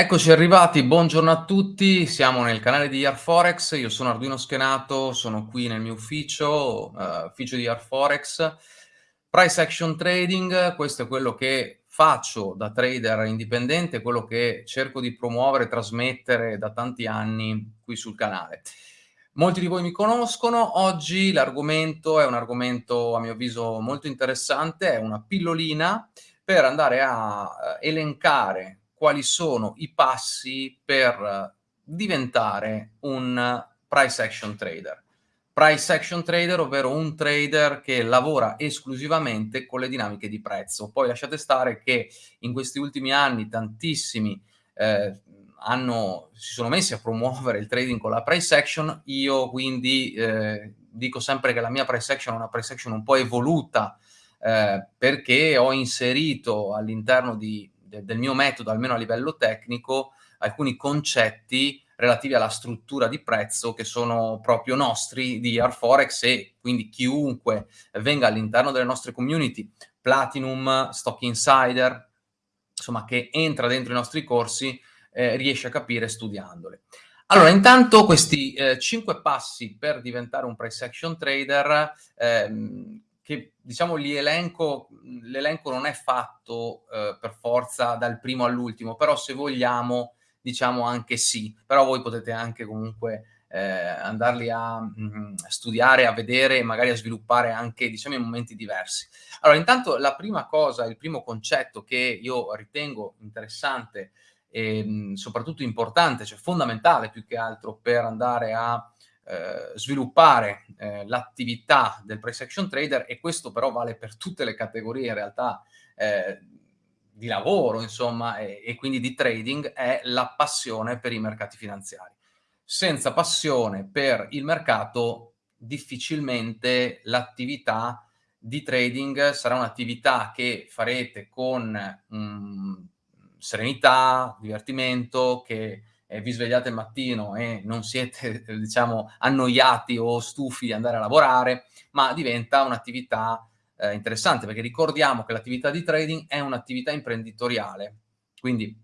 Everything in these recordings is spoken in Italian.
Eccoci arrivati, buongiorno a tutti, siamo nel canale di Yarforex, io sono Arduino Schenato, sono qui nel mio ufficio, uh, ufficio di Yarforex. Price Action Trading, questo è quello che faccio da trader indipendente, quello che cerco di promuovere e trasmettere da tanti anni qui sul canale. Molti di voi mi conoscono, oggi l'argomento è un argomento a mio avviso molto interessante, è una pillolina per andare a eh, elencare quali sono i passi per diventare un price action trader. Price action trader, ovvero un trader che lavora esclusivamente con le dinamiche di prezzo. Poi lasciate stare che in questi ultimi anni tantissimi eh, hanno, si sono messi a promuovere il trading con la price action, io quindi eh, dico sempre che la mia price action è una price action un po' evoluta eh, perché ho inserito all'interno di del mio metodo, almeno a livello tecnico, alcuni concetti relativi alla struttura di prezzo che sono proprio nostri di Arforex e quindi chiunque venga all'interno delle nostre community, Platinum, Stock Insider, insomma che entra dentro i nostri corsi eh, riesce a capire studiandole. Allora, intanto questi eh, cinque passi per diventare un price action trader ehm, che diciamo l'elenco non è fatto eh, per forza dal primo all'ultimo, però se vogliamo diciamo anche sì, però voi potete anche comunque eh, andarli a mh, mm, studiare, a vedere e magari a sviluppare anche diciamo in momenti diversi. Allora intanto la prima cosa, il primo concetto che io ritengo interessante e mh, soprattutto importante, cioè fondamentale più che altro per andare a eh, sviluppare eh, l'attività del price action trader e questo però vale per tutte le categorie in realtà eh, di lavoro, insomma, e, e, quindi di trading, è la passione per i mercati finanziari. Senza passione per il mercato, difficilmente l'attività di trading sarà un'attività che farete con mh, serenità, divertimento, che eh, vi svegliate il mattino e non siete, diciamo, annoiati o stufi di andare a lavorare, ma diventa un'attività eh, interessante, perché ricordiamo che l'attività di trading è un'attività imprenditoriale, quindi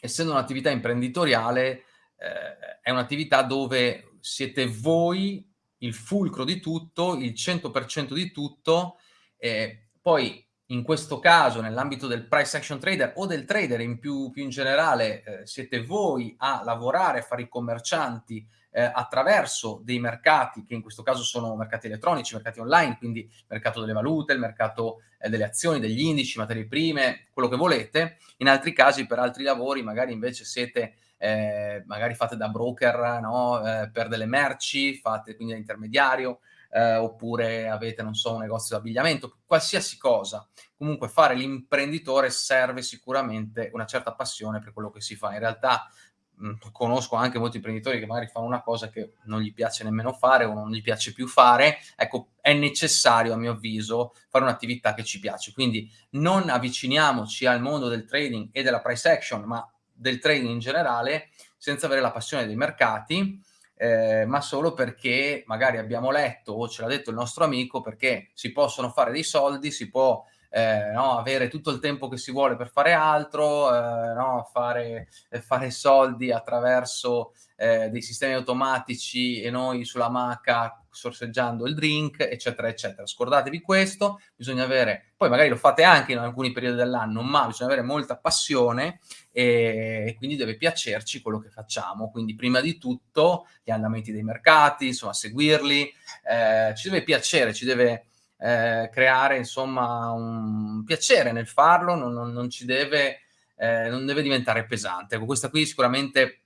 essendo un'attività imprenditoriale eh, è un'attività dove siete voi il fulcro di tutto, il 100% di tutto, eh, poi in questo caso, nell'ambito del price action trader o del trader in più, più in generale, eh, siete voi a lavorare, a fare i commercianti eh, attraverso dei mercati, che in questo caso sono mercati elettronici, mercati online, quindi il mercato delle valute, il mercato eh, delle azioni, degli indici, materie prime, quello che volete. In altri casi, per altri lavori, magari invece siete eh, magari fate da broker no? eh, per delle merci, fate quindi da intermediario, eh, oppure avete, non so, un negozio di abbigliamento, qualsiasi cosa. Comunque fare l'imprenditore serve sicuramente una certa passione per quello che si fa. In realtà mh, conosco anche molti imprenditori che magari fanno una cosa che non gli piace nemmeno fare o non gli piace più fare. Ecco, è necessario, a mio avviso, fare un'attività che ci piace. Quindi non avviciniamoci al mondo del trading e della price action, ma del trading in generale, senza avere la passione dei mercati, eh, ma solo perché magari abbiamo letto o ce l'ha detto il nostro amico perché si possono fare dei soldi, si può eh, no, avere tutto il tempo che si vuole per fare altro, eh, no, fare, fare, soldi attraverso eh, dei sistemi automatici e noi sulla maca sorseggiando il drink, eccetera, eccetera. Scordatevi questo, bisogna avere, poi magari lo fate anche in alcuni periodi dell'anno, ma bisogna avere molta passione e, e, quindi deve piacerci quello che facciamo. Quindi prima di tutto gli andamenti dei mercati, insomma, seguirli, eh, ci deve piacere, ci deve eh, creare insomma un piacere nel farlo, non, non, non ci deve, eh, non deve diventare pesante. Ecco, questa qui sicuramente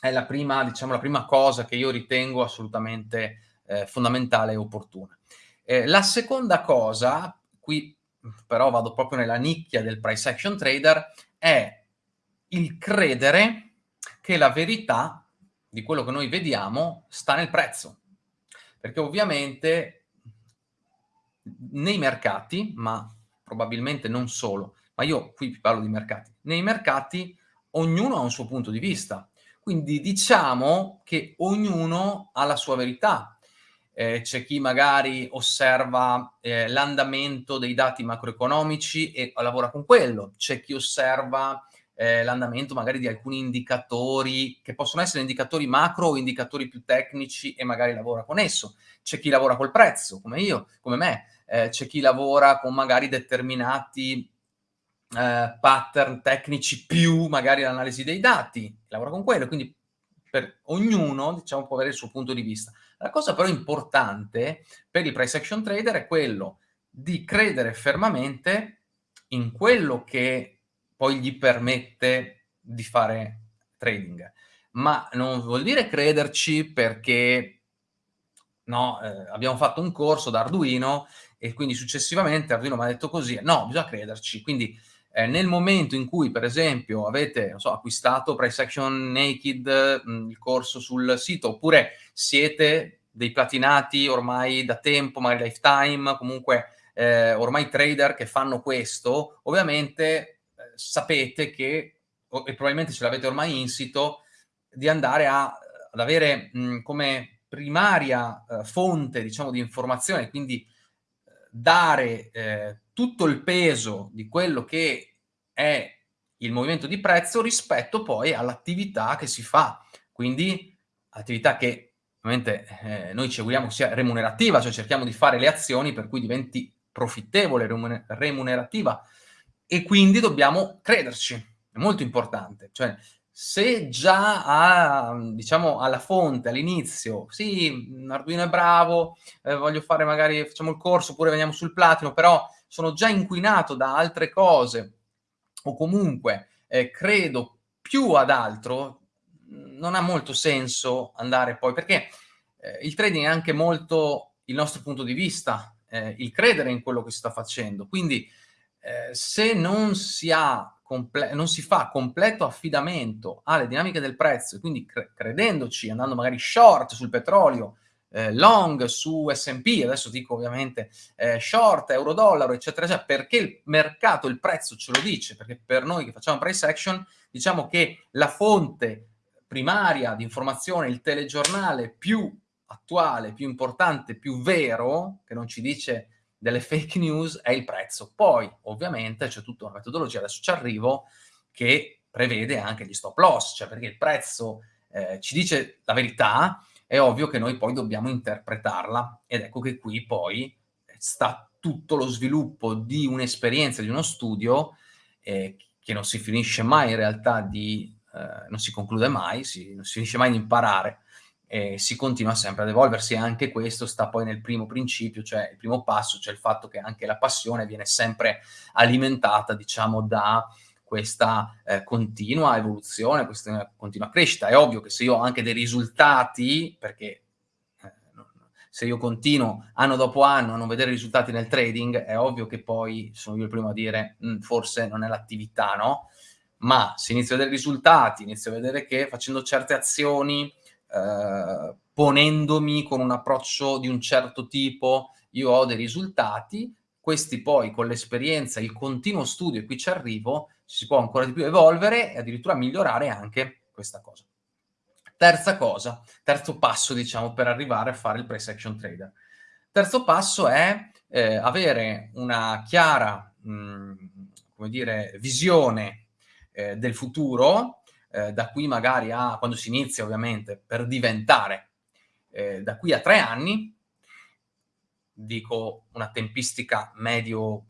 è la prima, diciamo, la prima cosa che io ritengo assolutamente eh, fondamentale e opportuna. Eh, la seconda cosa, qui però vado proprio nella nicchia del price action trader, è il credere che la verità di quello che noi vediamo sta nel prezzo. Perché ovviamente nei mercati, ma probabilmente non solo, ma io qui parlo di mercati, nei mercati ognuno ha un suo punto di vista, quindi diciamo che ognuno ha la sua verità. Eh, c'è chi magari osserva eh, l'andamento dei dati macroeconomici e lavora con quello, c'è chi osserva eh, l'andamento magari di alcuni indicatori, che possono essere indicatori macro o indicatori più tecnici e magari lavora con esso. C'è chi lavora col prezzo, come io, come me, eh, c'è chi lavora con magari determinati eh, pattern tecnici più magari l'analisi dei dati, lavora con quello, quindi per ognuno diciamo, può avere il suo punto di vista. La cosa però importante per il price action trader è quello di credere fermamente in quello che poi gli permette di fare trading. Ma non vuol dire crederci perché no, eh, abbiamo fatto un corso da Arduino e quindi successivamente Arduino mi ha detto così. No, bisogna crederci. Quindi eh, nel momento in cui, per esempio, avete so, acquistato Price Action Naked, mh, mm, il corso sul sito, oppure siete dei platinati ormai da tempo, magari lifetime, comunque eh, ormai trader che fanno questo, ovviamente sapete che, e probabilmente ce l'avete ormai insito, di andare a, ad avere mh, come primaria eh, fonte, diciamo, di informazione, quindi eh, dare eh, tutto il peso di quello che è il movimento di prezzo rispetto poi all'attività che si fa. Quindi attività che ovviamente eh, noi ci auguriamo sia remunerativa, cioè cerchiamo di fare le azioni per cui diventi profittevole, remunerativa e quindi dobbiamo crederci, è molto importante. Cioè, se già a, diciamo, alla fonte, all'inizio, sì, Arduino è bravo, eh, voglio fare magari, facciamo il corso, oppure veniamo sul platino, però sono già inquinato da altre cose o comunque eh, credo più ad altro, non ha molto senso andare poi, perché eh, il trading è anche molto il nostro punto di vista, eh, il credere in quello che si sta facendo. Quindi eh, se non si, non si, fa completo affidamento alle dinamiche del prezzo, quindi cre credendoci, andando magari short sul petrolio, eh, long su S&P, adesso dico ovviamente eh, short, euro-dollaro, eccetera, eccetera, perché il mercato, il prezzo ce lo dice, perché per noi che facciamo price action, diciamo che la fonte primaria di informazione, il telegiornale più attuale, più importante, più vero, che non ci dice delle fake news, è il prezzo. Poi, ovviamente, c'è tutta una metodologia, adesso ci arrivo, che prevede anche gli stop loss, cioè perché il prezzo eh, ci dice la verità, è ovvio che noi poi dobbiamo interpretarla. Ed ecco che qui poi sta tutto lo sviluppo di un'esperienza, di uno studio eh, che non si finisce mai in realtà di, eh, non si conclude mai, si, non si finisce mai di imparare, e si continua sempre ad evolversi e anche questo sta poi nel primo principio, cioè il primo passo, cioè il fatto che anche la passione viene sempre alimentata, diciamo, da questa eh, continua evoluzione, questa continua crescita. È ovvio che se io ho anche dei risultati, perché eh, se io continuo anno dopo anno a non vedere risultati nel trading, è ovvio che poi sono io il primo a dire mm, forse non è l'attività, no? Ma se inizio a vedere risultati, inizio a vedere che facendo certe azioni, eh, ponendomi con un approccio di un certo tipo, io ho dei risultati, questi poi con l'esperienza, il continuo studio, e qui ci arrivo, si può ancora di più evolvere e addirittura migliorare anche questa cosa. Terza cosa, terzo passo diciamo per arrivare a fare il price action trader. Terzo passo è eh, avere una chiara, mh, mm, come dire, visione eh, del futuro, eh, da qui magari a, quando si inizia ovviamente, per diventare eh, da qui a tre anni, dico una tempistica medio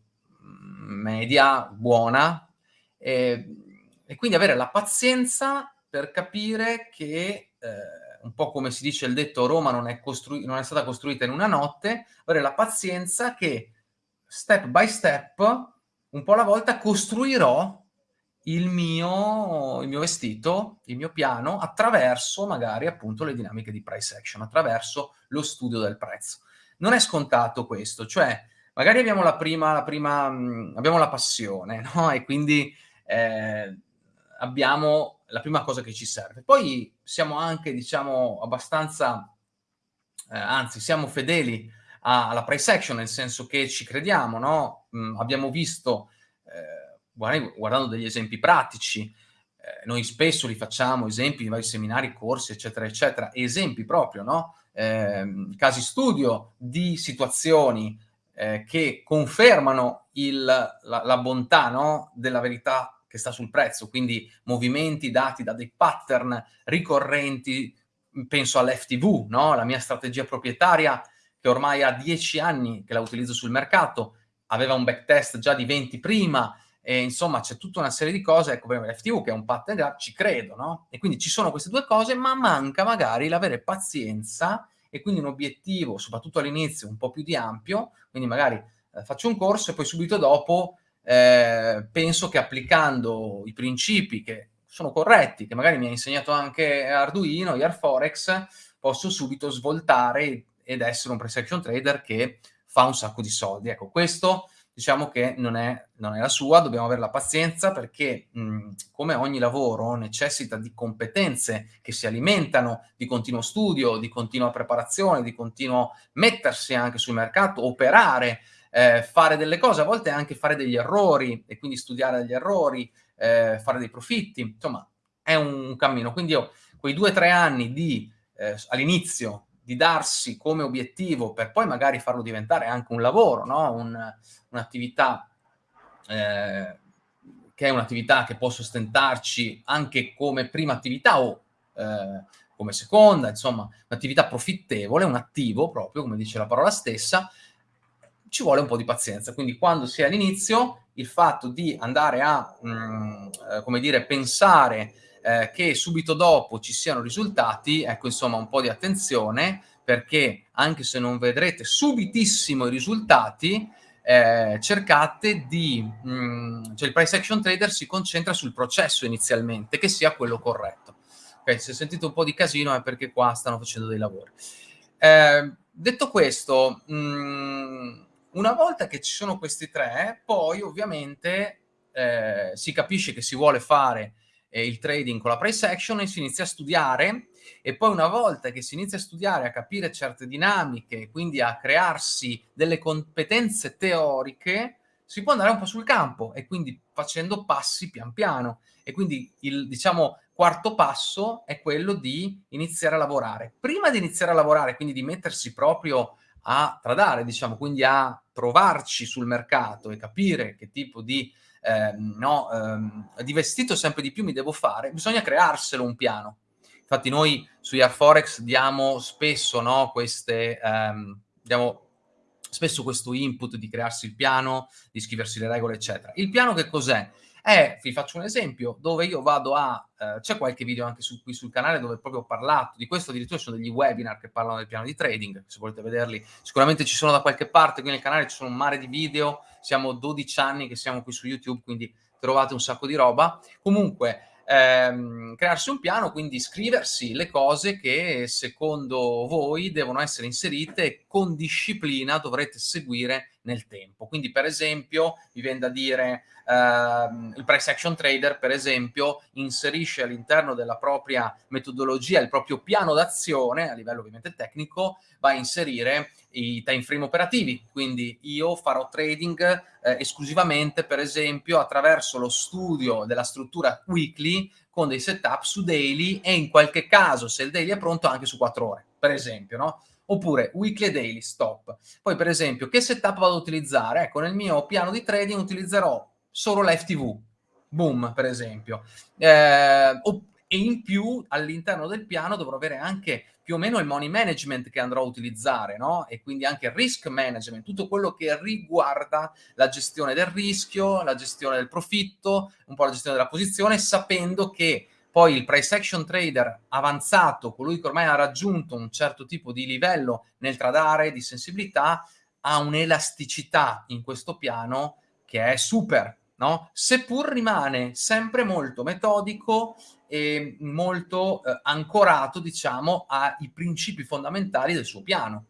media, buona, e, e, quindi avere la pazienza per capire che, eh, un po' come si dice il detto, Roma non è, non è stata costruita in una notte, avere la pazienza che step by step, un po' alla volta, costruirò il mio, il mio vestito, il mio piano, attraverso magari appunto le dinamiche di price action, attraverso lo studio del prezzo. Non è scontato questo, cioè magari abbiamo la prima, la prima mh, abbiamo la passione, no? E quindi eh, abbiamo la prima cosa che ci serve. Poi siamo anche, diciamo, abbastanza, eh, anzi, siamo fedeli alla price action, nel senso che ci crediamo, no? Mh, abbiamo visto, eh, guardando degli esempi pratici, eh, noi spesso li facciamo, esempi di vari seminari, corsi, eccetera, eccetera, esempi proprio, no? Eh, casi studio di situazioni eh, che confermano il, la, la, bontà no? della verità che sta sul prezzo, quindi movimenti dati da dei pattern ricorrenti, penso all'FTV, no? la mia strategia proprietaria che ormai ha 10 anni che la utilizzo sul mercato, aveva un backtest già di 20 prima, e insomma c'è tutta una serie di cose, ecco per l'FTV che è un pattern graph, ci credo, no? E quindi ci sono queste due cose, ma manca magari l'avere pazienza e quindi un obiettivo, soprattutto all'inizio, un po' più di ampio, quindi magari eh, faccio un corso e poi subito dopo eh, penso che applicando i principi che sono corretti, che magari mi ha insegnato anche Arduino, Airforex, posso subito svoltare ed essere un price action trader che fa un sacco di soldi. Ecco, questo diciamo che non è, non è la sua, dobbiamo avere la pazienza perché mh, come ogni lavoro necessita di competenze che si alimentano di continuo studio, di continua preparazione, di continuo mettersi anche sul mercato, operare, eh, fare delle cose, a volte anche fare degli errori e quindi studiare degli errori, eh, fare dei profitti, insomma è un cammino. Quindi io quei due o tre anni di eh, all'inizio di darsi come obiettivo per poi magari farlo diventare anche un lavoro, no? un, un'attività eh, che è un'attività che può sostentarci anche come prima attività o eh, come seconda, insomma, un'attività profittevole, un attivo proprio, come dice la parola stessa, ci vuole un po' di pazienza. Quindi quando si è all'inizio, il fatto di andare a, mh, mm, eh, come dire, pensare eh, che subito dopo ci siano risultati, ecco insomma un po' di attenzione perché anche se non vedrete subitissimo i risultati, eh, cercate di, mh, mm, cioè il price action trader si concentra sul processo inizialmente, che sia quello corretto. Okay, se sentite un po' di casino è perché qua stanno facendo dei lavori. Eh, detto questo, mh, mm, una volta che ci sono questi tre, poi ovviamente eh, si capisce che si vuole fare eh, il trading con la price action e si inizia a studiare e poi una volta che si inizia a studiare, a capire certe dinamiche, quindi a crearsi delle competenze teoriche, si può andare un po' sul campo e quindi facendo passi pian piano. E quindi il, diciamo, quarto passo è quello di iniziare a lavorare. Prima di iniziare a lavorare, quindi di mettersi proprio a tradare, diciamo, quindi a trovarci sul mercato e capire che tipo di ehm, no, ehm, di vestito sempre di più mi devo fare, bisogna crearselo un piano. Infatti noi su Airforex diamo spesso no, queste, ehm, diamo spesso questo input di crearsi il piano, di scriversi le regole, eccetera. Il piano che cos'è? È, vi faccio un esempio, dove io vado a, eh, c'è qualche video anche su, qui sul canale dove proprio ho parlato di questo, addirittura ci sono degli webinar che parlano del piano di trading, se volete vederli, sicuramente ci sono da qualche parte, qui nel canale ci sono un mare di video, siamo 12 anni che siamo qui su YouTube, quindi trovate un sacco di roba. Comunque, ehm, crearsi un piano, quindi scriversi le cose che secondo voi devono essere inserite con disciplina dovrete seguire nel tempo. Quindi per esempio mi viene da dire ehm, il price action trader per esempio inserisce all'interno della propria metodologia il proprio piano d'azione a livello ovviamente tecnico va a inserire i time frame operativi, quindi io farò trading eh, esclusivamente per esempio attraverso lo studio della struttura weekly con dei setup su daily e in qualche caso se il daily è pronto anche su 4 ore, per esempio, no? Oppure weekly e daily, stop. Poi per esempio che setup vado ad utilizzare? Ecco, nel mio piano di trading utilizzerò solo l'FTV, boom per esempio. Eh, e in più all'interno del piano dovrò avere anche più o meno il money management che andrò a utilizzare, no? E quindi anche il risk management, tutto quello che riguarda la gestione del rischio, la gestione del profitto, un po' la gestione della posizione, sapendo che poi il price action trader avanzato, colui che ormai ha raggiunto un certo tipo di livello nel tradare, di sensibilità, ha un'elasticità in questo piano che è super, no? Seppur rimane sempre molto metodico e molto eh, ancorato, diciamo, ai principi fondamentali del suo piano.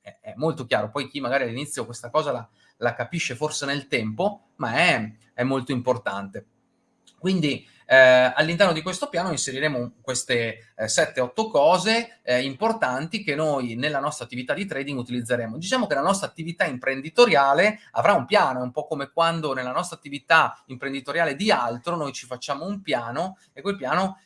È, è molto chiaro. Poi chi magari all'inizio questa cosa la, la, capisce forse nel tempo, ma è, è molto importante. Quindi eh, all'interno di questo piano inseriremo queste eh, 7-8 cose eh, importanti che noi nella nostra attività di trading utilizzeremo. Diciamo che la nostra attività imprenditoriale avrà un piano, è un po' come quando nella nostra attività imprenditoriale di altro noi ci facciamo un piano e quel piano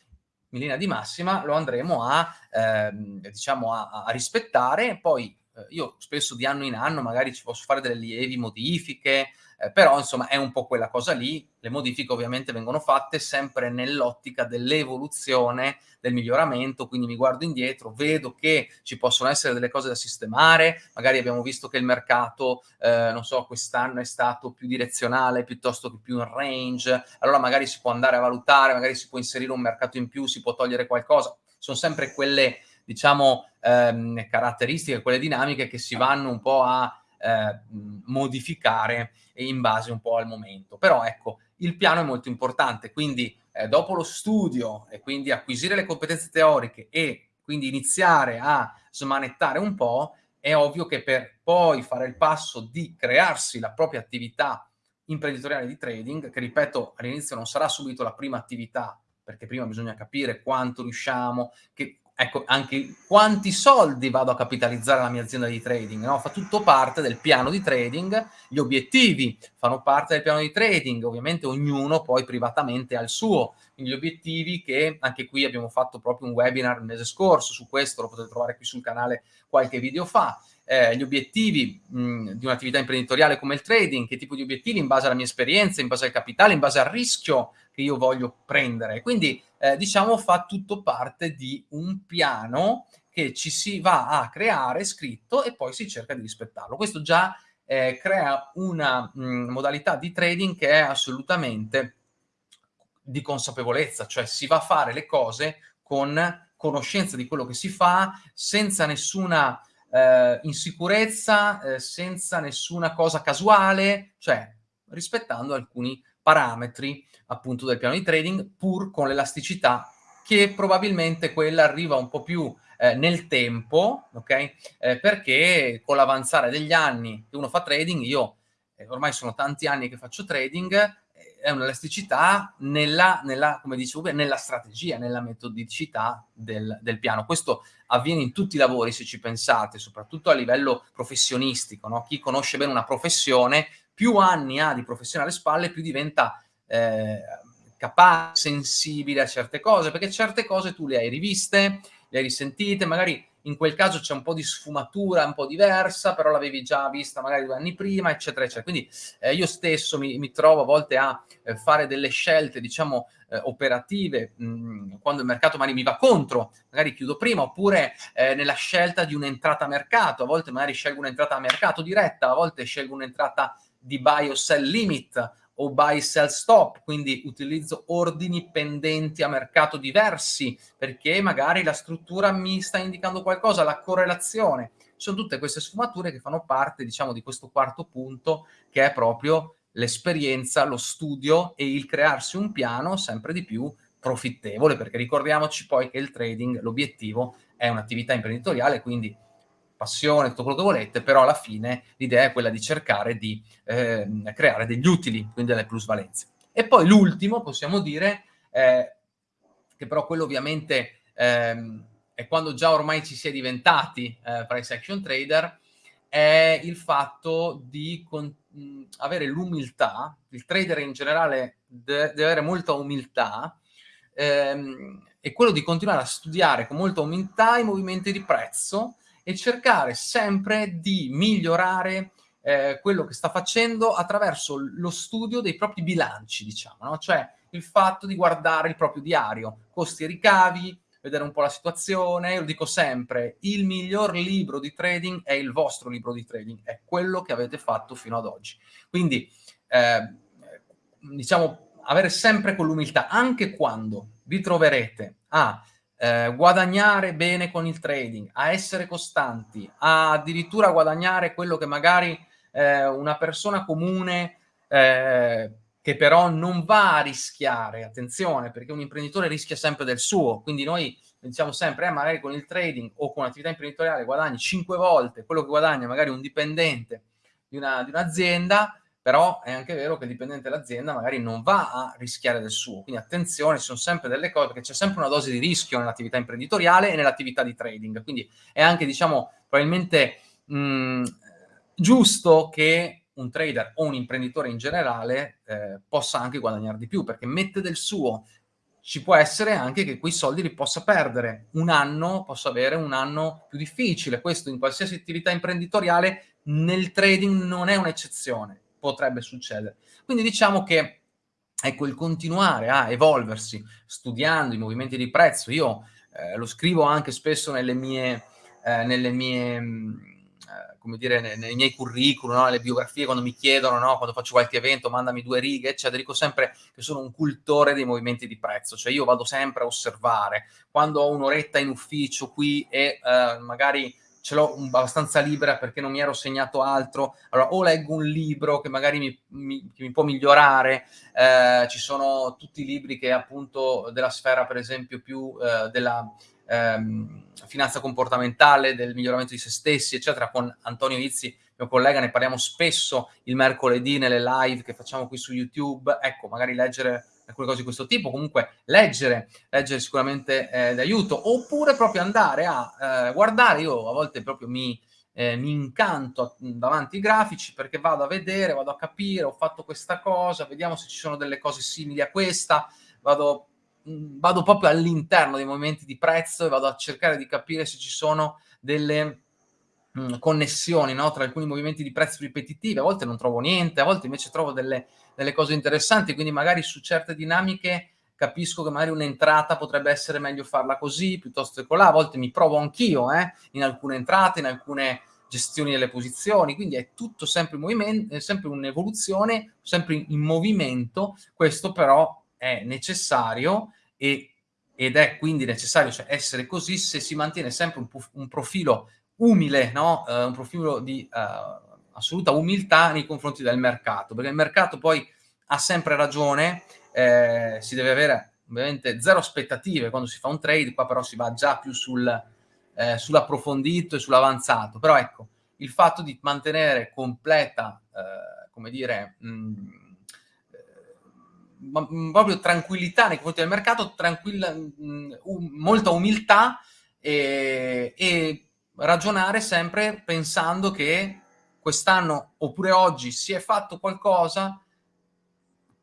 in linea di massima lo andremo a, ehm, diciamo a, a rispettare, poi io spesso di anno in anno magari ci posso fare delle lievi modifiche, eh, però insomma è un po' quella cosa lì, le modifiche ovviamente vengono fatte sempre nell'ottica dell'evoluzione, del miglioramento, quindi mi guardo indietro, vedo che ci possono essere delle cose da sistemare, magari abbiamo visto che il mercato, eh, non so, quest'anno è stato più direzionale piuttosto che più in range, allora magari si può andare a valutare, magari si può inserire un mercato in più, si può togliere qualcosa, sono sempre quelle diciamo, ehm, caratteristiche, quelle dinamiche che si vanno un po' a eh, modificare in base un po' al momento. Però ecco, il piano è molto importante, quindi eh, dopo lo studio e quindi acquisire le competenze teoriche e quindi iniziare a smanettare un po', è ovvio che per poi fare il passo di crearsi la propria attività imprenditoriale di trading, che ripeto all'inizio non sarà subito la prima attività, perché prima bisogna capire quanto riusciamo, che, ecco, anche quanti soldi vado a capitalizzare la mia azienda di trading, no? Fa tutto parte del piano di trading, gli obiettivi fanno parte del piano di trading, ovviamente ognuno poi privatamente ha il suo, gli obiettivi che anche qui abbiamo fatto proprio un webinar il mese scorso su questo, lo potete trovare qui sul canale qualche video fa, eh, gli obiettivi mh, di un'attività imprenditoriale come il trading, che tipo di obiettivi in base alla mia esperienza, in base al capitale, in base al rischio che io voglio prendere. Quindi eh, diciamo fa tutto parte di un piano che ci si va a creare scritto e poi si cerca di rispettarlo. Questo già eh, crea una mh, modalità di trading che è assolutamente di consapevolezza, cioè si va a fare le cose con conoscenza di quello che si fa, senza nessuna eh, insicurezza, eh, senza nessuna cosa casuale, cioè rispettando alcuni parametri appunto del piano di trading, pur con l'elasticità che probabilmente quella arriva un po' più eh, nel tempo, ok? Eh, perché con l'avanzare degli anni che uno fa trading, io eh, ormai sono tanti anni che faccio trading, è un'elasticità nella, nella, come dicevo, nella strategia, nella metodicità del, del, piano. Questo avviene in tutti i lavori, se ci pensate, soprattutto a livello professionistico. No? Chi conosce bene una professione, più anni ha di professione alle spalle, più diventa eh, capace, sensibile a certe cose, perché certe cose tu le hai riviste, le hai risentite, magari in quel caso c'è un po' di sfumatura un po' diversa, però l'avevi già vista magari due anni prima, eccetera, eccetera. Quindi eh, io stesso mi, mi, trovo a volte a eh, fare delle scelte, diciamo, eh, operative, mh, quando il mercato magari mi va contro, magari chiudo prima, oppure eh, nella scelta di un'entrata a mercato, a volte magari scelgo un'entrata a mercato diretta, a volte scelgo un'entrata di buy o sell limit, o buy sell stop, quindi utilizzo ordini pendenti a mercato diversi perché magari la struttura mi sta indicando qualcosa, la correlazione. Sono tutte queste sfumature che fanno parte, diciamo, di questo quarto punto che è proprio l'esperienza, lo studio e il crearsi un piano sempre di più profittevole, perché ricordiamoci poi che il trading, l'obiettivo è un'attività imprenditoriale, quindi passione, tutto quello che volete, però alla fine l'idea è quella di cercare di eh, creare degli utili, quindi delle plusvalenze. E poi l'ultimo, possiamo dire, eh, che però quello ovviamente ehm, è quando già ormai ci si è diventati eh, price action trader, è il fatto di avere l'umiltà, il trader in generale deve, avere molta umiltà, ehm, e quello di continuare a studiare con molta umiltà i movimenti di prezzo, e cercare sempre di migliorare eh, quello che sta facendo attraverso lo studio dei propri bilanci, diciamo, no? cioè il fatto di guardare il proprio diario, costi e ricavi, vedere un po' la situazione, io lo dico sempre, il miglior libro di trading è il vostro libro di trading, è quello che avete fatto fino ad oggi. Quindi, eh, diciamo, avere sempre quell'umiltà, anche quando vi troverete a eh, guadagnare bene con il trading, a essere costanti, a addirittura guadagnare quello che magari eh, una persona comune eh, che però non va a rischiare, attenzione, perché un imprenditore rischia sempre del suo, quindi noi diciamo sempre, eh, magari con il trading o con l'attività imprenditoriale guadagni 5 volte quello che guadagna magari un dipendente di, una, di un'azienda, però è anche vero che il dipendente dell'azienda magari non va a rischiare del suo, quindi attenzione, sono sempre delle cose, perché c'è sempre una dose di rischio nell'attività imprenditoriale e nell'attività di trading, quindi è anche, diciamo, probabilmente mh, giusto che un trader o un imprenditore in generale eh, possa anche guadagnare di più, perché mette del suo, ci può essere anche che quei soldi li possa perdere. Un anno, posso avere un anno più difficile. Questo in qualsiasi attività imprenditoriale, nel trading non è un'eccezione, potrebbe succedere. Quindi diciamo che ecco il continuare a evolversi studiando i movimenti di prezzo, io eh, lo scrivo anche spesso nelle mie, eh, nelle mie mh, eh, come dire, nei, nei, miei curriculum, no? le biografie, quando mi chiedono, no? quando faccio qualche evento, mandami due righe, eccetera, dico sempre che sono un cultore dei movimenti di prezzo, cioè io vado sempre a osservare. Quando ho un'oretta in ufficio qui e eh, magari ce l'ho abbastanza libera perché non mi ero segnato altro, allora o leggo un libro che magari mi, mi, che mi può migliorare, eh, ci sono tutti i libri che appunto della sfera per esempio più eh, della ehm, finanza comportamentale, del miglioramento di se stessi, eccetera, con Antonio Izzi, mio collega, ne parliamo spesso il mercoledì nelle live che facciamo qui su YouTube, ecco, magari leggere alcune cose di questo tipo, comunque leggere, leggere sicuramente eh, d'aiuto, oppure proprio andare a eh, guardare, io a volte proprio mi, eh, mi incanto davanti ai grafici perché vado a vedere, vado a capire, ho fatto questa cosa, vediamo se ci sono delle cose simili a questa, vado vado proprio all'interno dei movimenti di prezzo e vado a cercare di capire se ci sono delle connessioni no? tra alcuni movimenti di prezzo ripetitivi, a volte non trovo niente, a volte invece trovo delle, delle cose interessanti, quindi magari su certe dinamiche capisco che magari un'entrata potrebbe essere meglio farla così piuttosto che colà, a volte mi provo anch'io eh, in alcune entrate, in alcune gestioni delle posizioni, quindi è tutto sempre in movimento, sempre un'evoluzione, sempre in movimento, questo però è necessario e, ed è quindi necessario cioè, essere così se si mantiene sempre un, un profilo umile, no? uh, un profilo di uh, assoluta umiltà nei confronti del mercato, perché il mercato poi ha sempre ragione, eh, si deve avere ovviamente zero aspettative quando si fa un trade, qua però si va già più sul, eh, sull'approfondito e sull'avanzato, però ecco, il fatto di mantenere completa, eh, come dire, mh, Mm, proprio tranquillità nei confronti del mercato, tranquilla, mm, um, molta umiltà e, e ragionare sempre pensando che quest'anno oppure oggi si è fatto qualcosa,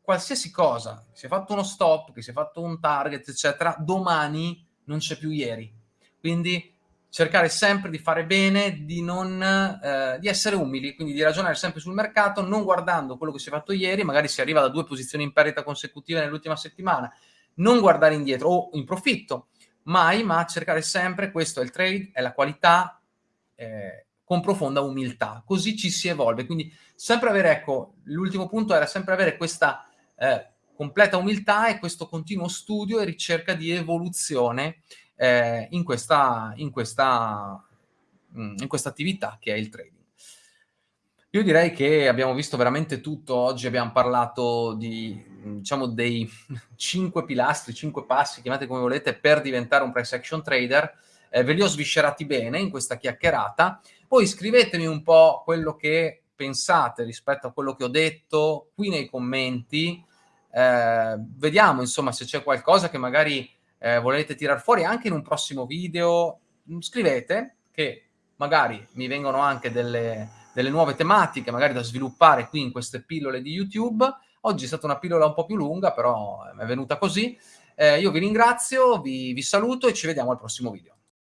qualsiasi cosa, si è fatto uno stop, che si è fatto un target, eccetera, domani non c'è più ieri. Quindi cercare sempre di fare bene, di, non, eh, di essere umili, quindi di ragionare sempre sul mercato, non guardando quello che si è fatto ieri, magari si arriva da due posizioni in perdita consecutive nell'ultima settimana, non guardare indietro o in profitto, mai, ma cercare sempre, questo è il trade, è la qualità, eh, con profonda umiltà, così ci si evolve, quindi sempre avere, ecco, l'ultimo punto era sempre avere questa eh, completa umiltà e questo continuo studio e ricerca di evoluzione eh, in, questa, in, questa, mm, in questa attività che è il trading. Io direi che abbiamo visto veramente tutto, oggi abbiamo parlato di, diciamo, dei cinque pilastri, cinque passi, chiamate come volete, per diventare un price action trader, eh, ve li ho sviscerati bene in questa chiacchierata, poi scrivetemi un po' quello che pensate rispetto a quello che ho detto qui nei commenti, eh, vediamo insomma se c'è qualcosa che magari eh, volete tirar fuori anche in un prossimo video, mm, scrivete che magari mi vengono anche delle, delle nuove tematiche, magari da sviluppare qui in queste pillole di YouTube. Oggi è stata una pillola un po' più lunga, però è venuta così. Eh, io vi ringrazio, vi, vi saluto e ci vediamo al prossimo video.